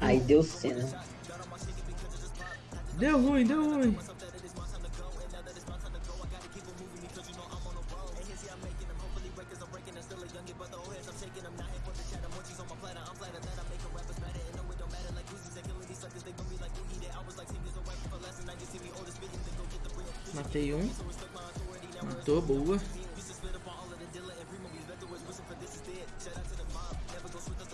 Aí deu cena. Deu ruim, deu ruim. Matei um. Matou, boa.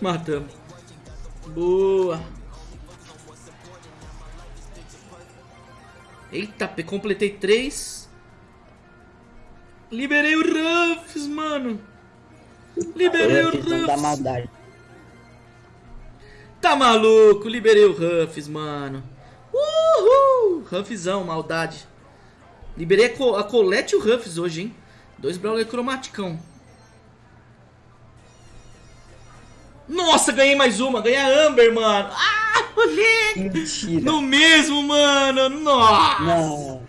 Matamos. Boa. Eita, completei três. Liberei o Ruffs, mano. Liberei o Ruffs. Da maldade. Tá maluco? Liberei o Ruffs, mano. Uhul! Ruffzão, maldade. Liberei a, Co a Colette e o Ruffs hoje, hein? Dois Brawler cromaticão. Nossa, ganhei mais uma. Ganhei a Amber, mano. Ah, moleque. Mentira. No mesmo, mano. Nossa. Não.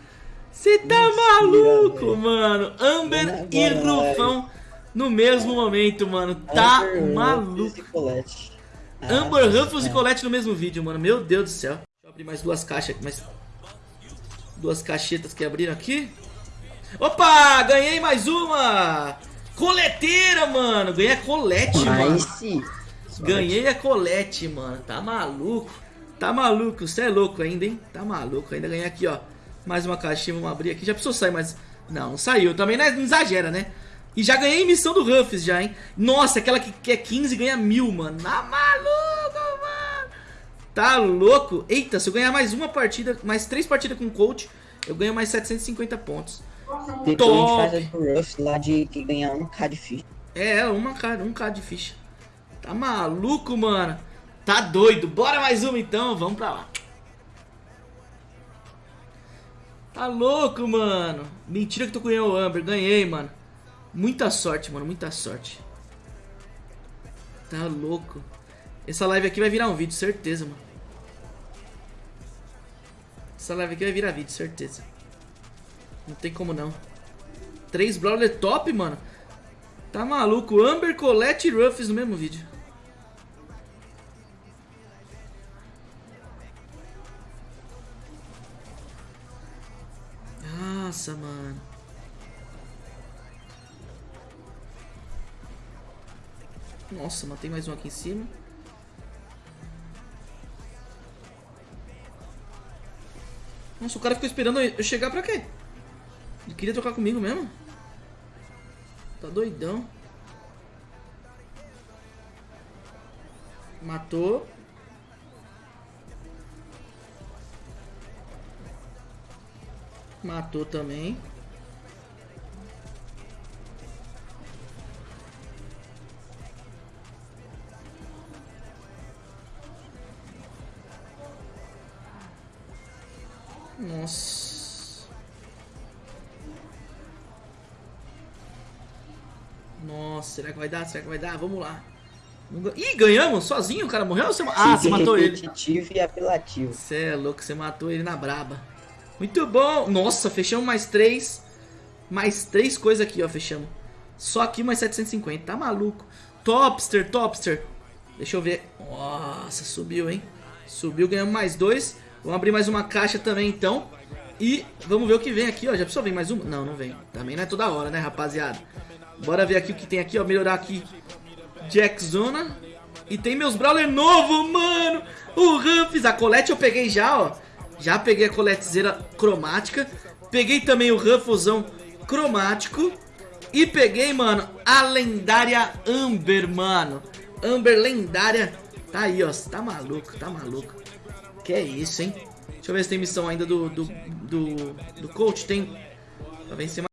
Você tá Mentira, maluco, mano. Amber Agora e. Rufão no mesmo momento, mano. Tá Amber, maluco. E Colette. Ah, Amber, Ruffles e é. Colette no mesmo vídeo, mano. Meu Deus do céu. Deixa eu abrir mais duas caixas aqui, mais duas caixetas que abriram aqui. Opa, ganhei mais uma. Coleteira, mano. Ganhei a Colette, mano. Nice. Ganhei a Colette, mano. Tá maluco. Tá maluco. Você é louco ainda, hein? Tá maluco. Ainda ganhei aqui, ó. Mais uma caixinha. Vamos abrir aqui. Já precisou sair, mas... Não, não saiu. Também não, é- exagera, né? E já ganhei missão do Ruffs já, hein? Nossa, aquela que, que é 15 ganha mil, mano. Tá maluco, mano. Tá louco. Eita, se eu ganhar mais uma partida, mais três partidas com o coach, eu ganho mais 750 pontos. Depois a gente Top. faz a do Ruff lá de que ganhar um K de ficha. É, uma cara, um K de ficha. Tá maluco, mano? Tá doido. Bora mais uma então, vamos pra lá. Tá louco, mano. Mentira que tu ganhou o Amber. Ganhei, mano. Muita sorte, mano. Muita sorte. Tá louco. Essa live aqui vai virar um vídeo, certeza, mano. Essa live aqui vai virar vídeo, certeza. Não tem como não. Três Brawler top, mano. Tá maluco? Amber, Colette e Ruffs no mesmo vídeo. Nossa, mano. Nossa, matei mais um aqui em cima. Nossa, o cara ficou esperando eu chegar pra quê? Ele queria trocar comigo mesmo? Tá doidão. Matou. Matou também. Nossa. Nossa, será que vai dar? Será que vai dar? Vamos lá. Ih, ganhamos? Sozinho? O cara morreu? ou Você... Ah, você matou ele. e apelativo. Você é louco, você matou ele na braba. Muito bom. Nossa, fechamos mais três. Mais três coisas aqui, ó, fechamos. Só aqui mais 750, tá maluco. Topster, Topster. Deixa eu ver. Nossa, subiu, hein? Subiu, ganhamos mais dois. Vamos abrir mais uma caixa também, então. E vamos ver o que vem aqui, ó. Já precisou vir mais uma? Não, não vem. Também não é toda hora, né, rapaziada? Bora ver aqui o que tem aqui, ó. Melhorar aqui. Jack Zona. E tem meus Brawler novo, mano. O Ruffs. A Colette eu peguei já, ó. Já peguei a Colettezeira cromática. Peguei também o Rufflezão cromático. E peguei, mano, a lendária Amber, mano. Amber lendária. Tá aí, ó. Tá maluco, tá maluco. Que é isso, hein? Deixa eu ver se tem missão ainda do, do, do, do coach. Tem. Pra vencer